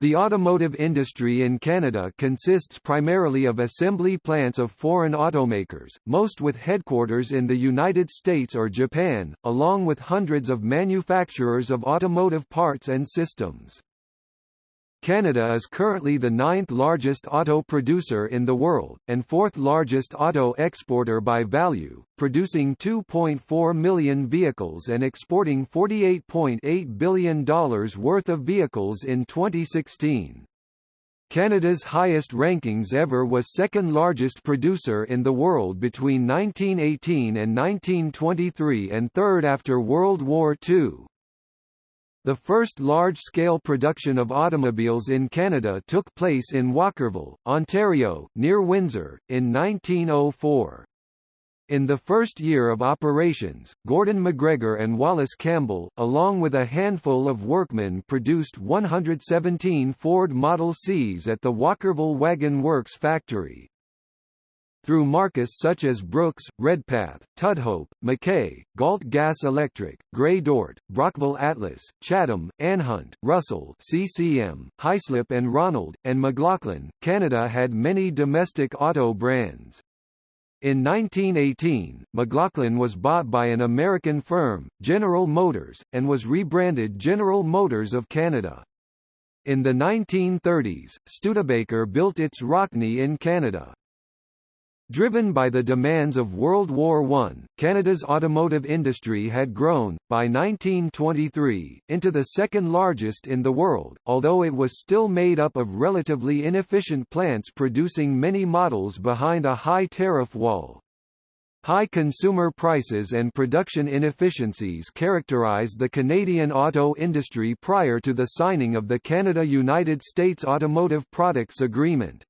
The automotive industry in Canada consists primarily of assembly plants of foreign automakers, most with headquarters in the United States or Japan, along with hundreds of manufacturers of automotive parts and systems. Canada is currently the ninth largest auto producer in the world, and fourth largest auto exporter by value, producing 2.4 million vehicles and exporting $48.8 billion worth of vehicles in 2016. Canada's highest rankings ever was second largest producer in the world between 1918 and 1923 and third after World War II. The first large-scale production of automobiles in Canada took place in Walkerville, Ontario, near Windsor, in 1904. In the first year of operations, Gordon MacGregor and Wallace Campbell, along with a handful of workmen produced 117 Ford Model Cs at the Walkerville Wagon Works factory through markets such as Brooks, Redpath, Tudhope, McKay, Galt Gas Electric, Gray-Dort, Brockville Atlas, Chatham, Anhut, Russell CCM, Hyslop and Ronald, and McLaughlin, Canada had many domestic auto brands. In 1918, McLaughlin was bought by an American firm, General Motors, and was rebranded General Motors of Canada. In the 1930s, Studebaker built its Rockne in Canada. Driven by the demands of World War I, Canada's automotive industry had grown, by 1923, into the second largest in the world, although it was still made up of relatively inefficient plants producing many models behind a high tariff wall. High consumer prices and production inefficiencies characterized the Canadian auto industry prior to the signing of the Canada-United States Automotive Products Agreement.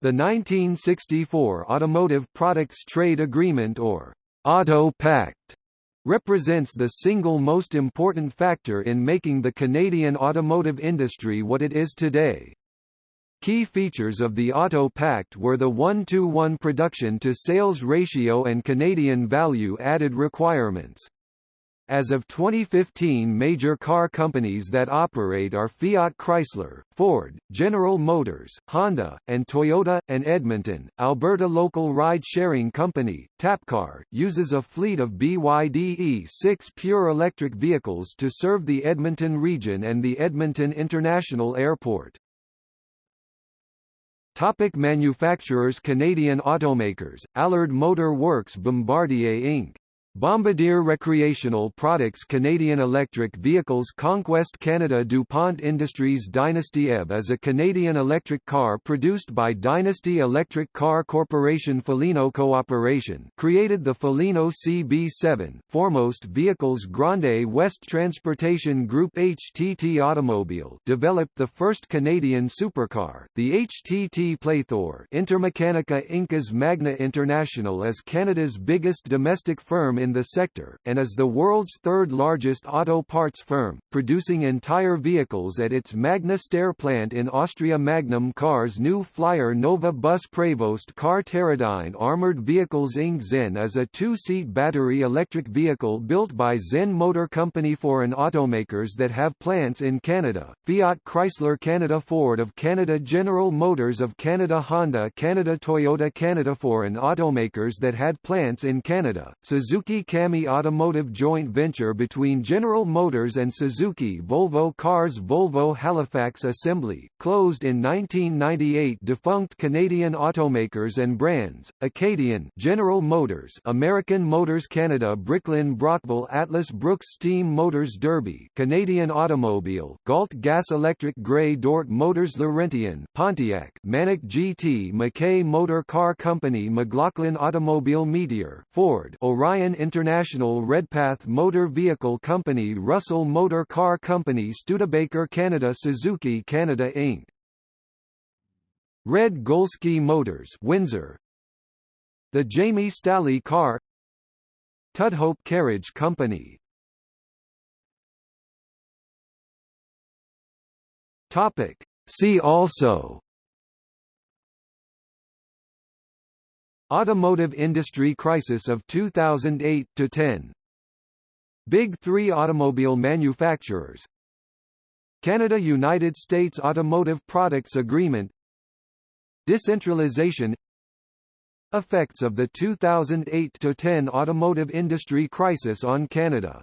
The 1964 Automotive Products Trade Agreement or Auto Pact represents the single most important factor in making the Canadian automotive industry what it is today. Key features of the Auto Pact were the 1-to-1 production-to-sales ratio and Canadian value-added requirements. As of 2015 major car companies that operate are Fiat Chrysler, Ford, General Motors, Honda, and Toyota, and Edmonton, Alberta local ride-sharing company, TappCar, uses a fleet of BYD E6 pure electric vehicles to serve the Edmonton region and the Edmonton International Airport. Topic manufacturers Canadian automakers, Allard Motor Works Bombardier Inc. Bombardier Recreational Products Canadian Electric Vehicles Conquest Canada DuPont Industries Dynasty EV is a Canadian electric car produced by Dynasty Electric Car Corporation Felino Cooperation created the Felino CB7, Foremost Vehicles Grande West Transportation Group HTT Automobile developed the first Canadian supercar, the HTT Pléthore Intermechanica INKAS Magna International is Canada's biggest domestic firm in the sector, and is the world's third largest auto parts firm, producing entire vehicles at its Magna Steyr plant in Austria Magnum Cars new Flyer Nova Bus Prevost car Terradyne Armored Vehicles Inc. ZENN is a two-seat battery electric vehicle built by ZENN Motor Company foreign automakers that have plants in Canada, Fiat Chrysler Canada Ford of Canada General Motors of Canada Honda Canada Toyota Canada foreign automakers that had plants in Canada, Suzuki CAMI Automotive joint venture between General Motors and Suzuki Volvo Cars Volvo Halifax Assembly, closed in 1998 defunct Canadian automakers and brands, Acadian General Motors American Motors Canada Bricklin Brockville Atlas Brooks Steam Motors Derby Canadian Automobile Galt Gas Electric Gray-Dort Motors Laurentian Pontiac Manic GT McKay Motor Car Company McLaughlin Automobile Meteor Ford Orion International Redpath Motor Vehicle Company Russell Motor Car Company Studebaker Canada Suzuki Canada Inc. Red Golski Motors Windsor. The Jamie Stalley Car. Tudhope Carriage Company. Topic. See also Automotive industry crisis of 2008–10 Big Three automobile manufacturers. Canada–United States Automotive Products Agreement. Decentralization. Effects of the 2008–10 automotive industry crisis on Canada